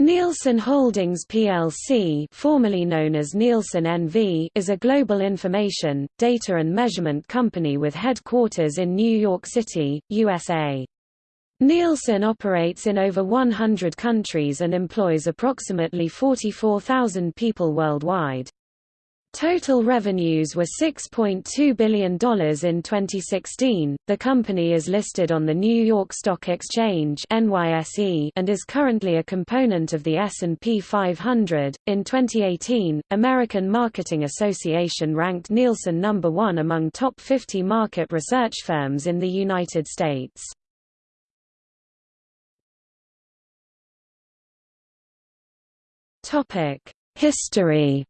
Nielsen Holdings plc formerly known as Nielsen NV is a global information, data and measurement company with headquarters in New York City, USA. Nielsen operates in over 100 countries and employs approximately 44,000 people worldwide. Total revenues were $6.2 billion in 2016. The company is listed on the New York Stock Exchange (NYSE) and is currently a component of the S&P 500. In 2018, American Marketing Association ranked Nielsen number 1 among top 50 market research firms in the United States. Topic: History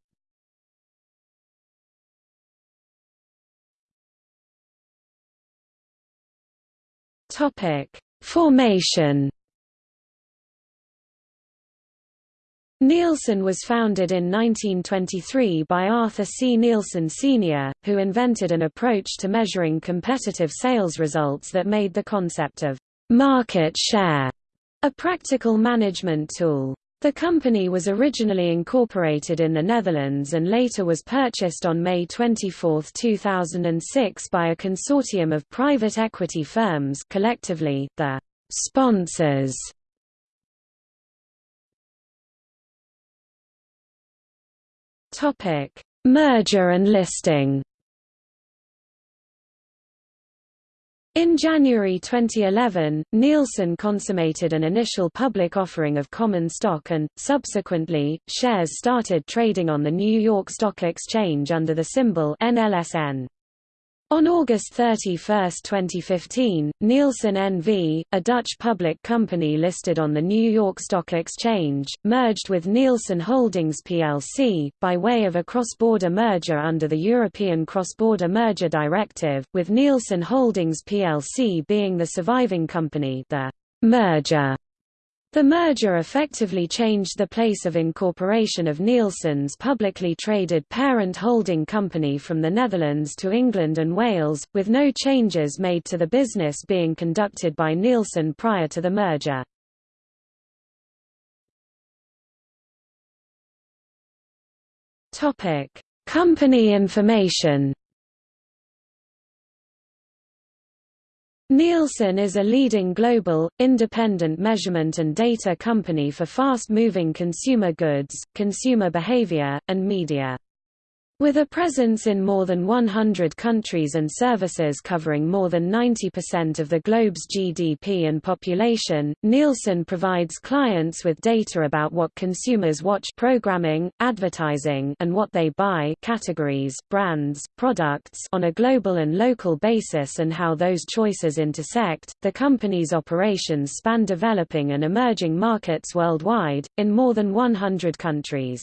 Topic: Formation. Nielsen was founded in 1923 by Arthur C. Nielsen Sr., who invented an approach to measuring competitive sales results that made the concept of market share a practical management tool. The company was originally incorporated in the Netherlands and later was purchased on May 24, 2006 by a consortium of private equity firms collectively, the sponsors. Merger and listing In January 2011, Nielsen consummated an initial public offering of common stock and, subsequently, shares started trading on the New York Stock Exchange under the symbol NLSN. On August 31, 2015, Nielsen NV, a Dutch public company listed on the New York Stock Exchange, merged with Nielsen Holdings plc, by way of a cross-border merger under the European Cross-Border Merger Directive, with Nielsen Holdings plc being the surviving company the merger the merger effectively changed the place of incorporation of Nielsen's publicly traded parent holding company from the Netherlands to England and Wales, with no changes made to the business being conducted by Nielsen prior to the merger. Company information Nielsen is a leading global, independent measurement and data company for fast-moving consumer goods, consumer behavior, and media. With a presence in more than 100 countries and services covering more than 90% of the globe's GDP and population, Nielsen provides clients with data about what consumers watch programming, advertising and what they buy categories, brands, products on a global and local basis and how those choices intersect. The company's operations span developing and emerging markets worldwide, in more than 100 countries.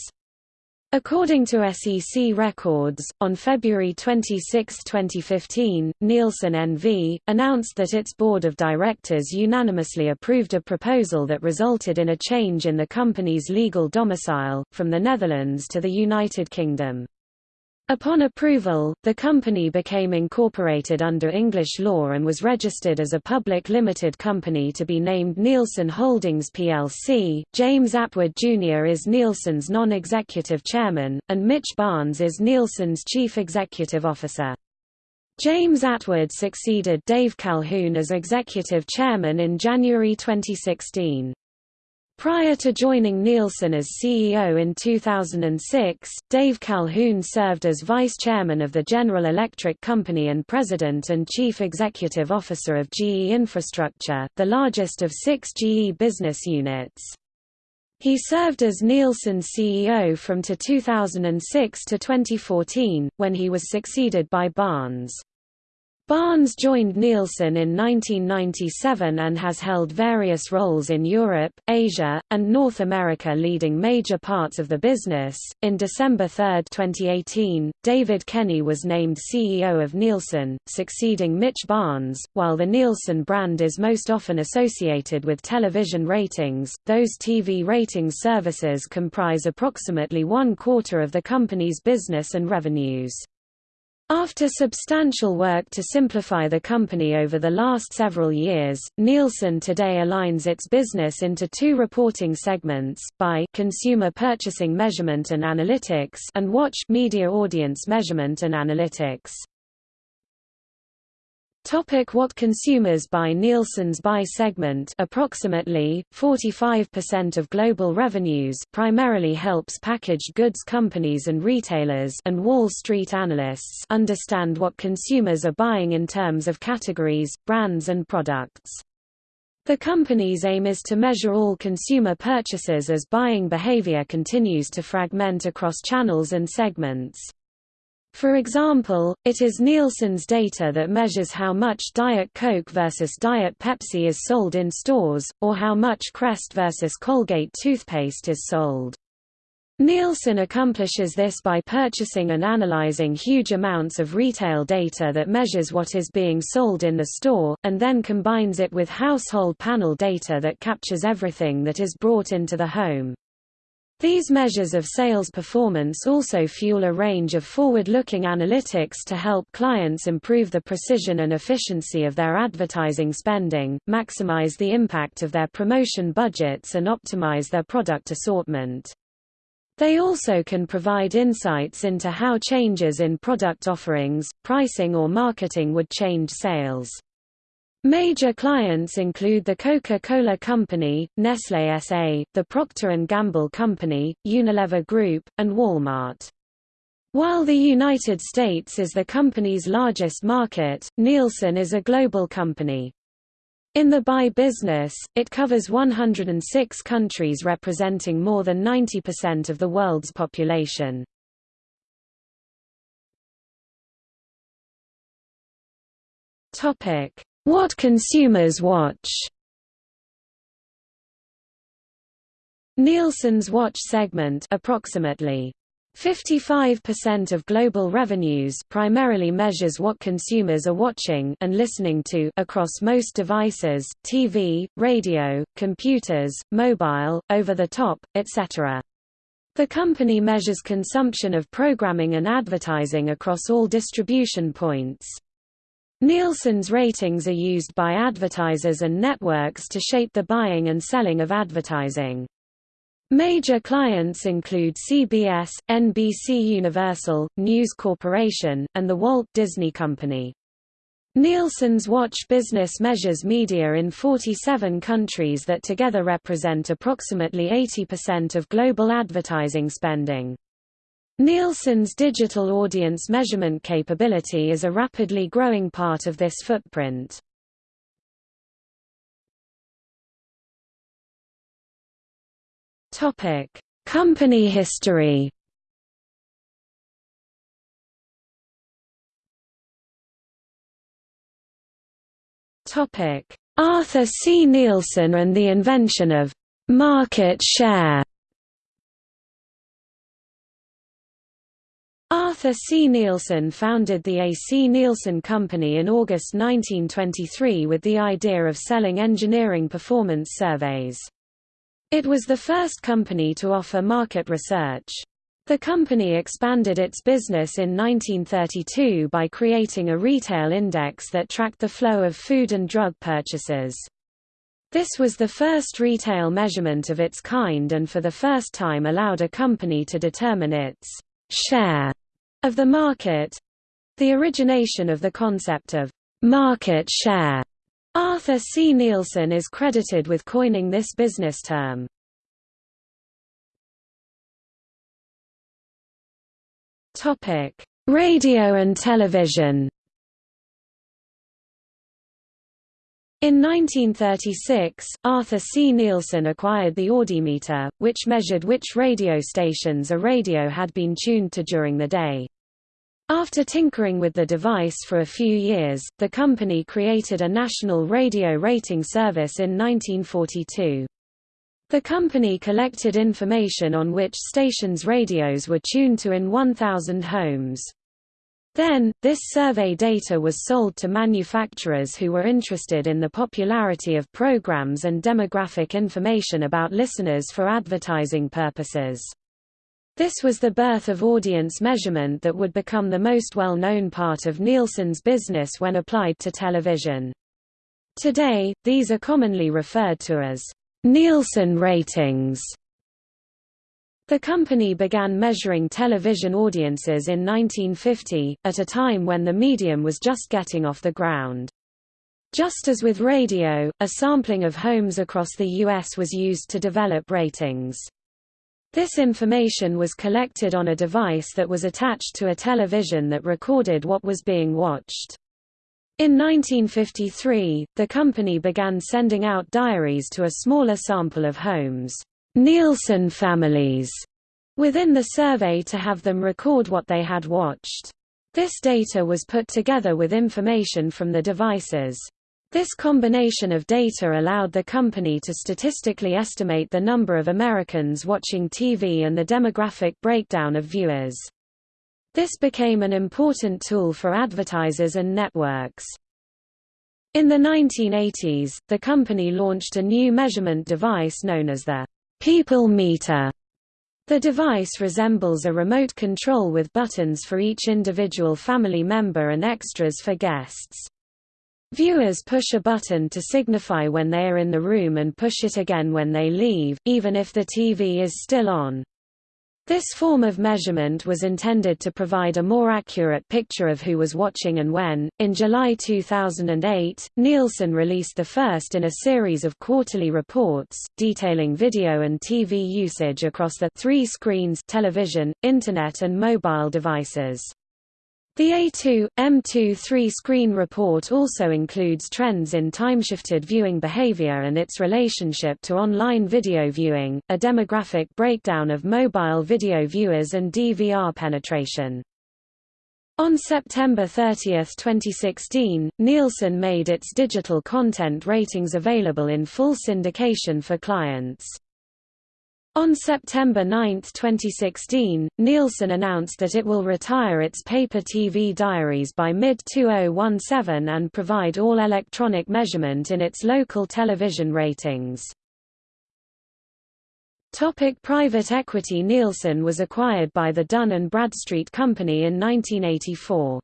According to SEC records, on February 26, 2015, Nielsen NV, announced that its board of directors unanimously approved a proposal that resulted in a change in the company's legal domicile, from the Netherlands to the United Kingdom. Upon approval, the company became incorporated under English law and was registered as a public limited company to be named Nielsen Holdings plc. James Attwood Jr. is Nielsen's non-executive chairman, and Mitch Barns is Nielsen's chief executive officer. James Attwood succeeded Dave Calhoun as executive chairman in January 2016. Prior to joining Nielsen as CEO in 2006, Dave Calhoun served as vice chairman of the General Electric Company and president and chief executive officer of GE Infrastructure, the largest of six GE business units. He served as Nielsen's CEO from to 2006 to 2014, when he was succeeded by Barns. Barns joined Nielsen in 1997 and has held various roles in Europe, Asia, and North America leading major parts of the business. In December 3, 2018, David Kenny was named CEO of Nielsen, succeeding Mitch Barns. While the Nielsen brand is most often associated with television ratings, those TV ratings services comprise approximately one quarter of the company's business and revenues. After substantial work to simplify the company over the last several years, Nielsen today aligns its business into two reporting segments, by consumer purchasing measurement and analytics and watch media audience measurement and analytics. Topic what consumers buy Nielsen's buy segment approximately, 45% of global revenues primarily helps packaged goods companies and retailers and Wall Street analysts understand what consumers are buying in terms of categories, brands and products. The company's aim is to measure all consumer purchases as buying behavior continues to fragment across channels and segments. For example, it is Nielsen's data that measures how much Diet Coke versus Diet Pepsi is sold in stores, or how much Crest versus Colgate toothpaste is sold. Nielsen accomplishes this by purchasing and analyzing huge amounts of retail data that measures what is being sold in the store, and then combines it with household panel data that captures everything that is brought into the home. These measures of sales performance also fuel a range of forward-looking analytics to help clients improve the precision and efficiency of their advertising spending, maximize the impact of their promotion budgets and optimize their product assortment. They also can provide insights into how changes in product offerings, pricing or marketing would change sales. Major clients include the Coca-Cola Company, Nestlé S.A., the Procter & Gamble Company, Unilever Group, and Walmart. While the United States is the company's largest market, Nielsen is a global company. In the buy business, it covers 106 countries representing more than 90% of the world's population. Topic: what consumers watch Nielsen's watch segment approximately 55% of global revenues primarily measures what consumers are watching and listening to across most devices, TV, radio, computers, mobile, over-the-top, etc. The company measures consumption of programming and advertising across all distribution points. Nielsen's ratings are used by advertisers and networks to shape the buying and selling of advertising. Major clients include CBS, NBC Universal, News Corporation, and the Walt Disney Company. Nielsen's Watch business measures media in 47 countries that together represent approximately 80% of global advertising spending. Nielsen's digital audience measurement capability is a rapidly growing part of this footprint. Topic: Company history. Topic: Arthur C. Nielsen and the invention of market share. Arthur C. Nielsen founded the A. C. Nielsen Company in August 1923 with the idea of selling engineering performance surveys. It was the first company to offer market research. The company expanded its business in 1932 by creating a retail index that tracked the flow of food and drug purchases. This was the first retail measurement of its kind and for the first time allowed a company to determine its share of the market the origination of the concept of market share. Arthur C. Nielsen is credited with coining this business term. Topic: Radio and television. In 1936, Arthur C. Nielsen acquired the Audimeter, which measured which radio stations a radio had been tuned to during the day. After tinkering with the device for a few years, the company created a national radio rating service in 1942. The company collected information on which stations radios were tuned to in 1,000 homes. Then, this survey data was sold to manufacturers who were interested in the popularity of programs and demographic information about listeners for advertising purposes. This was the birth of audience measurement that would become the most well-known part of Nielsen's business when applied to television. Today, these are commonly referred to as Nielsen ratings. The company began measuring television audiences in 1950, at a time when the medium was just getting off the ground. Just as with radio, a sampling of homes across the U.S. was used to develop ratings. This information was collected on a device that was attached to a television that recorded what was being watched. In 1953, the company began sending out diaries to a smaller sample of homes, Nielsen families, within the survey to have them record what they had watched. This data was put together with information from the devices. This combination of data allowed the company to statistically estimate the number of Americans watching TV and the demographic breakdown of viewers. This became an important tool for advertisers and networks. In the 1980s, the company launched a new measurement device known as the People Meter. The device resembles a remote control with buttons for each individual family member and extras for guests. Viewers push a button to signify when they are in the room and push it again when they leave, even if the TV is still on. This form of measurement was intended to provide a more accurate picture of who was watching and when. In July 2008, Nielsen released the first in a series of quarterly reports, detailing video and TV usage across the three screens television, Internet and mobile devices. The A2, M2 three-screen report also includes trends in time-shifted viewing behavior and its relationship to online video viewing, a demographic breakdown of mobile video viewers and DVR penetration. On September 30, 2016, Nielsen made its digital content ratings available in full syndication for clients. On September 9, 2016, Nielsen announced that it will retire its paper TV diaries by mid-2017 and provide all electronic measurement in its local television ratings. Topic private equity Nielsen was acquired by the Dun & Bradstreet Company in 1984.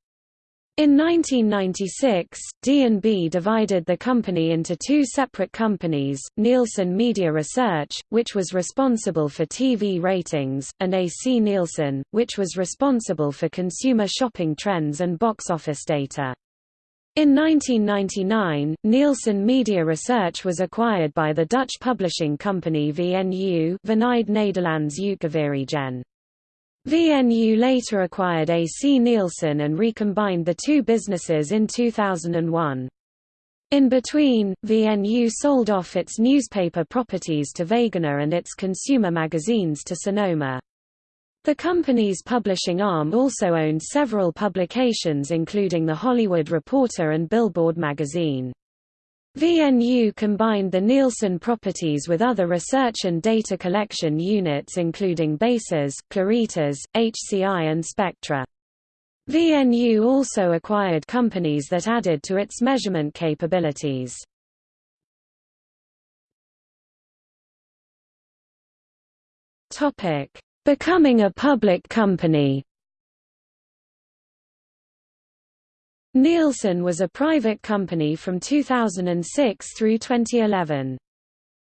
In 1996, D&B divided the company into two separate companies, Nielsen Media Research, which was responsible for TV ratings, and AC Nielsen, which was responsible for consumer shopping trends and box office data. In 1999, Nielsen Media Research was acquired by the Dutch publishing company VNU Nederlands Uitgeverijen. VNU later acquired AC Nielsen and recombined the two businesses in 2001. In between, VNU sold off its newspaper properties to Wegener and its consumer magazines to Sanoma. The company's publishing arm also owned several publications including The Hollywood Reporter and Billboard magazine. VNU combined the Nielsen properties with other research and data collection units including BASES, Claritas, HCI and Spectra. VNU also acquired companies that added to its measurement capabilities. Becoming a public company Nielsen was a private company from 2006 through 2011.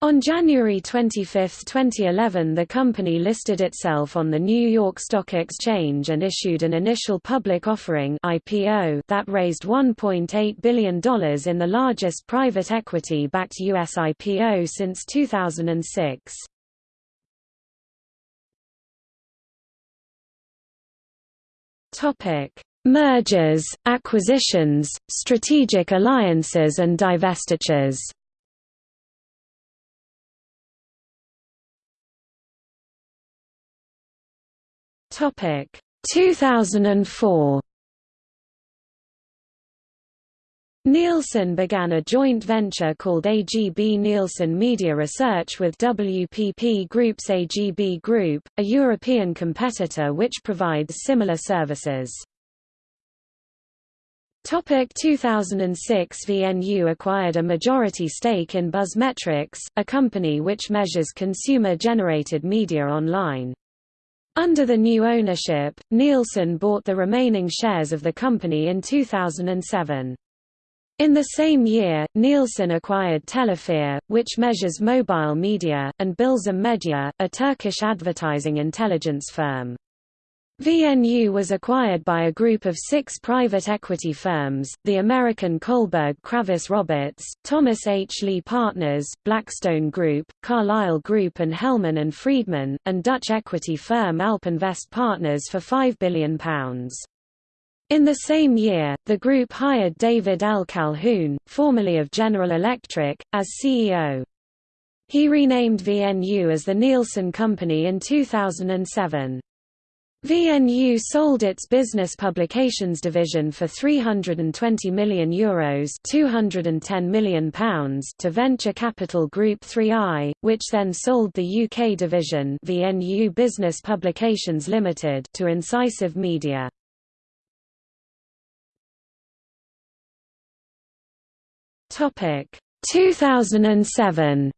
On January 25, 2011 the company listed itself on the New York Stock Exchange and issued an initial public offering IPO that raised $1.8 billion in the largest private equity-backed U.S. IPO since 2006. Mergers, acquisitions, strategic alliances and divestitures Topic 2004 Nielsen began a joint venture called AGB Nielsen Media Research with WPP Group's AGB Group, a European competitor which provides similar services. Topic 2006 VNU acquired a majority stake in BuzzMetrics, a company which measures consumer-generated media online. Under the new ownership, Nielsen bought the remaining shares of the company in 2007. In the same year, Nielsen acquired Telephia, which measures mobile media, and Bilzem Media, a Turkish advertising intelligence firm. VNU was acquired by a group of six private equity firms, the American Kohlberg Kravis Roberts, Thomas H. Lee Partners, Blackstone Group, Carlyle Group and Hellman and Friedman, and Dutch equity firm AlpInvest Partners for £5 billion. In the same year, the group hired David L. Calhoun, formerly of General Electric, as CEO. He renamed VNU as the Nielsen Company in 2007. VNU sold its business publications division for €320 million, Euros £210 million pounds to venture capital Group 3i, which then sold the UK division VNU Business Publications Limited to Incisive Media. Topic 2007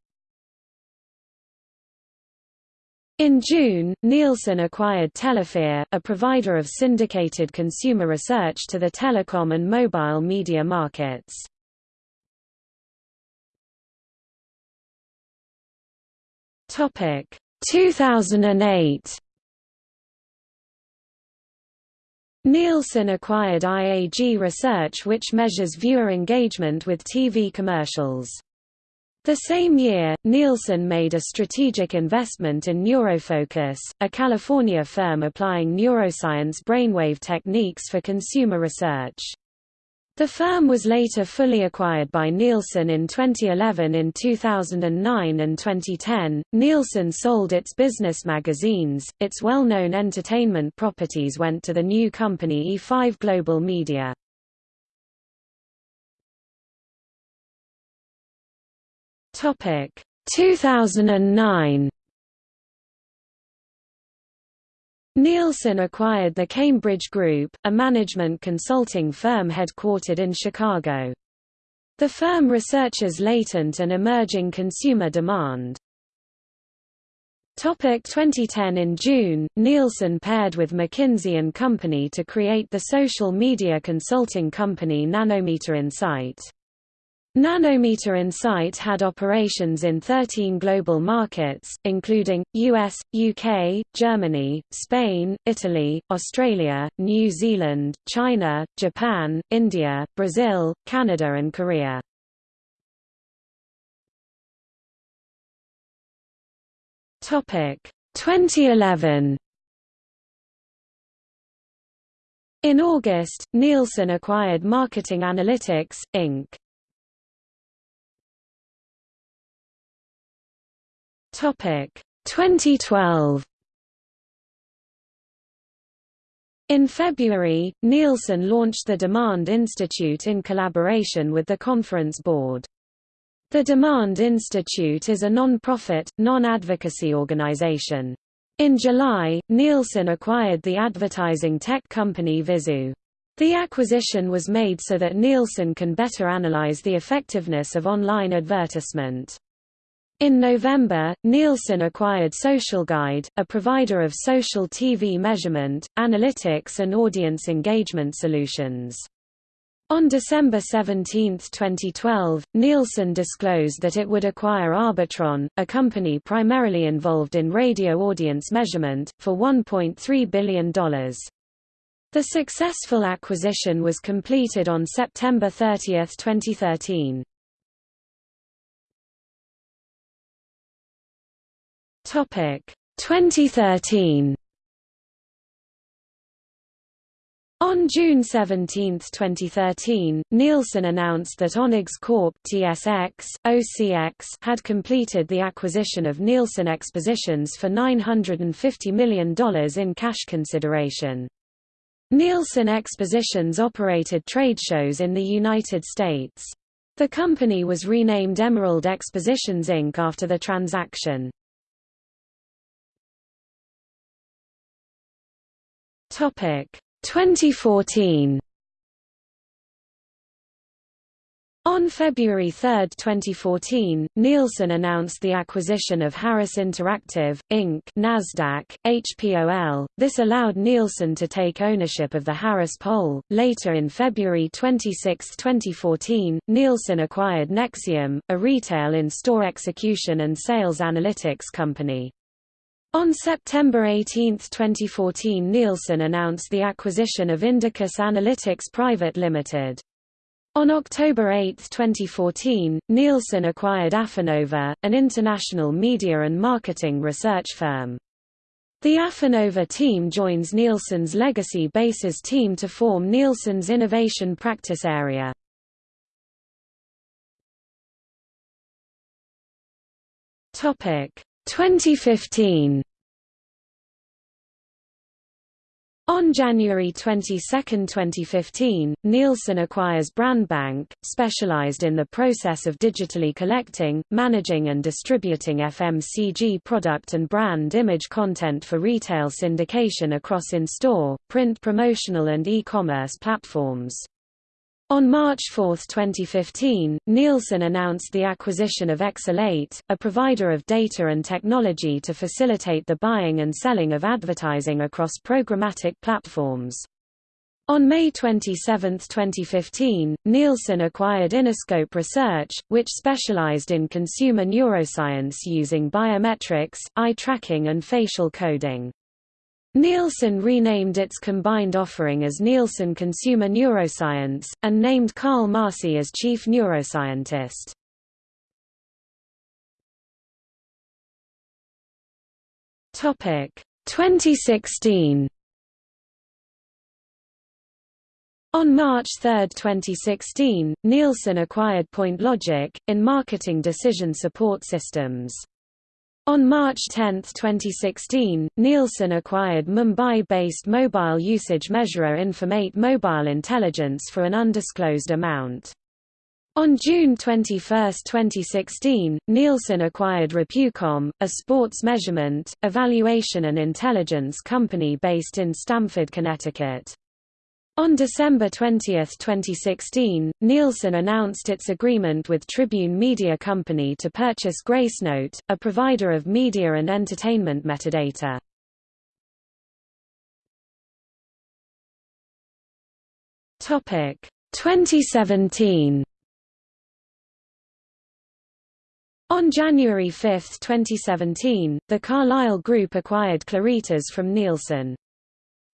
In June, Nielsen acquired Telephia, a provider of syndicated consumer research to the telecom and mobile media markets. Topic 2008 Nielsen acquired IAG Research which measures viewer engagement with TV commercials. The same year, Nielsen made a strategic investment in Neurofocus, a California firm applying neuroscience brainwave techniques for consumer research. The firm was later fully acquired by Nielsen in 2011 In 2009 and 2010, Nielsen sold its business magazines, its well-known entertainment properties went to the new company E5 Global Media. Topic 2009 Nielsen acquired the Cambridge Group, a management consulting firm headquartered in Chicago. The firm researches latent and emerging consumer demand. Topic 2010 In June, Nielsen paired with McKinsey & Company to create the social media consulting company Nanometer Insight. Nanometer Insight had operations in 13 global markets, including, US, UK, Germany, Spain, Italy, Australia, New Zealand, China, Japan, India, Brazil, Canada and Korea. Topic 2011 In August, Nielsen acquired Marketing Analytics, Inc. Topic 2012 In February, Nielsen launched the Demand Institute in collaboration with the Conference Board. The Demand Institute is a non-profit, non-advocacy organization. In July, Nielsen acquired the advertising tech company Vizu. The acquisition was made so that Nielsen can better analyze the effectiveness of online advertisement. In November, Nielsen acquired SocialGuide, a provider of social TV measurement, analytics and audience engagement solutions. On December 17, 2012, Nielsen disclosed that it would acquire Arbitron, a company primarily involved in radio audience measurement, for $1.3 billion. The successful acquisition was completed on September 30, 2013. Topic 2013 On June 17, 2013, Nielsen announced that Onex Corp TSX, OCX had completed the acquisition of Nielsen Expositions for $950 million in cash consideration. Nielsen Expositions operated trade shows in the United States. The company was renamed Emerald Expositions Inc. after the transaction. Topic 2014 On February 3, 2014, Nielsen announced the acquisition of Harris Interactive, Inc. Nasdaq, HPOL. This allowed Nielsen to take ownership of the Harris Poll. Later in February 26, 2014, Nielsen acquired Nexium, a retail in-store execution and sales analytics company. On September 18, 2014 Nielsen announced the acquisition of Indicus Analytics Private Limited. On October 8, 2014, Nielsen acquired Affinnova, an international media and marketing research firm. The Affinnova team joins Nielsen's Legacy Bases team to form Nielsen's innovation practice area. Topic 2015 On January 22, 2015, Nielsen acquires Brandbank, specialized in the process of digitally collecting, managing and distributing FMCG product and brand image content for retail syndication across in-store, print promotional and e-commerce platforms. On March 4, 2015, Nielsen announced the acquisition of eXelate, a provider of data and technology to facilitate the buying and selling of advertising across programmatic platforms. On May 27, 2015, Nielsen acquired Innerscope Research, which specialized in consumer neuroscience using biometrics, eye tracking and facial coding. Nielsen renamed its combined offering as Nielsen Consumer Neuroscience, and named Carl Marci as chief neuroscientist. Topic 2016 On March 3, 2016, Nielsen acquired PointLogic, in marketing decision support systems. On March 10, 2016, Nielsen acquired Mumbai-based mobile usage measurer Informate Mobile Intelligence for an undisclosed amount. On June 21, 2016, Nielsen acquired Repucom, a sports measurement, evaluation and intelligence company based in Stamford, Connecticut. On December 20, 2016, Nielsen announced its agreement with Tribune Media Company to purchase Gracenote, a provider of media and entertainment metadata. Topic 2017. On January 5, 2017, the Carlyle Group acquired Claritas from Nielsen.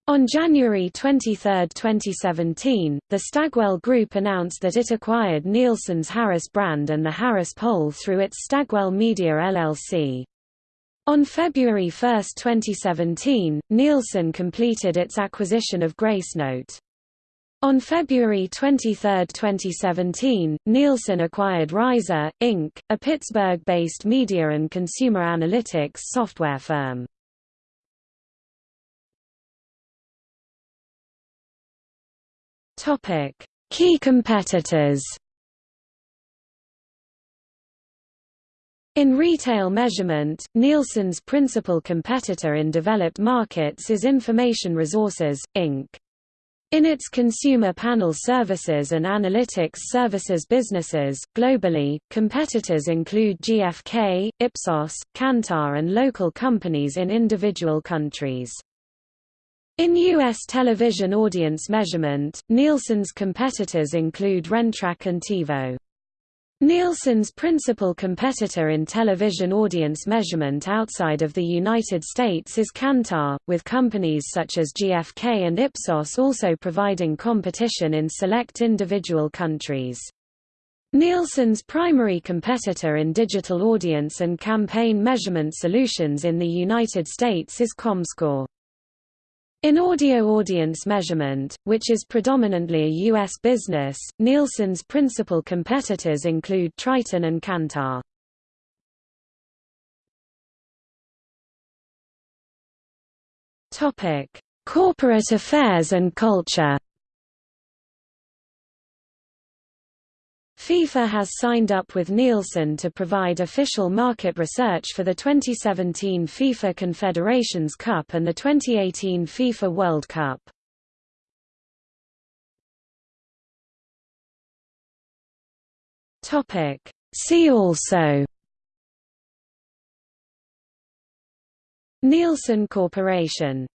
On January 23, 2017, the Stagwell Group announced that it acquired Nielsen's Harris brand and the Harris Poll through its Stagwell Media LLC. On February 1, 2017, Nielsen completed its acquisition of Gracenote. On February 23, 2017, Nielsen acquired Rhiza, Inc., a Pittsburgh-based media and consumer analytics software firm. Topic: Key competitors. In retail measurement, Nielsen's principal competitor in developed markets is Information Resources, Inc. In its consumer panel services and analytics services businesses, globally, competitors include GfK, Ipsos, Kantar and local companies in individual countries. In U.S. television audience measurement, Nielsen's competitors include Rentrak and TiVo. Nielsen's principal competitor in television audience measurement outside of the United States is Kantar, with companies such as GfK and Ipsos also providing competition in select individual countries. Nielsen's primary competitor in digital audience and campaign measurement solutions in the United States is Comscore. In audio audience measurement, which is predominantly a U.S. business, Nielsen's principal competitors include Triton and Kantar. Corporate affairs and culture FIFA has signed up with Nielsen to provide official market research for the 2017 FIFA Confederations Cup and the 2018 FIFA World Cup. See also Nielsen Corporation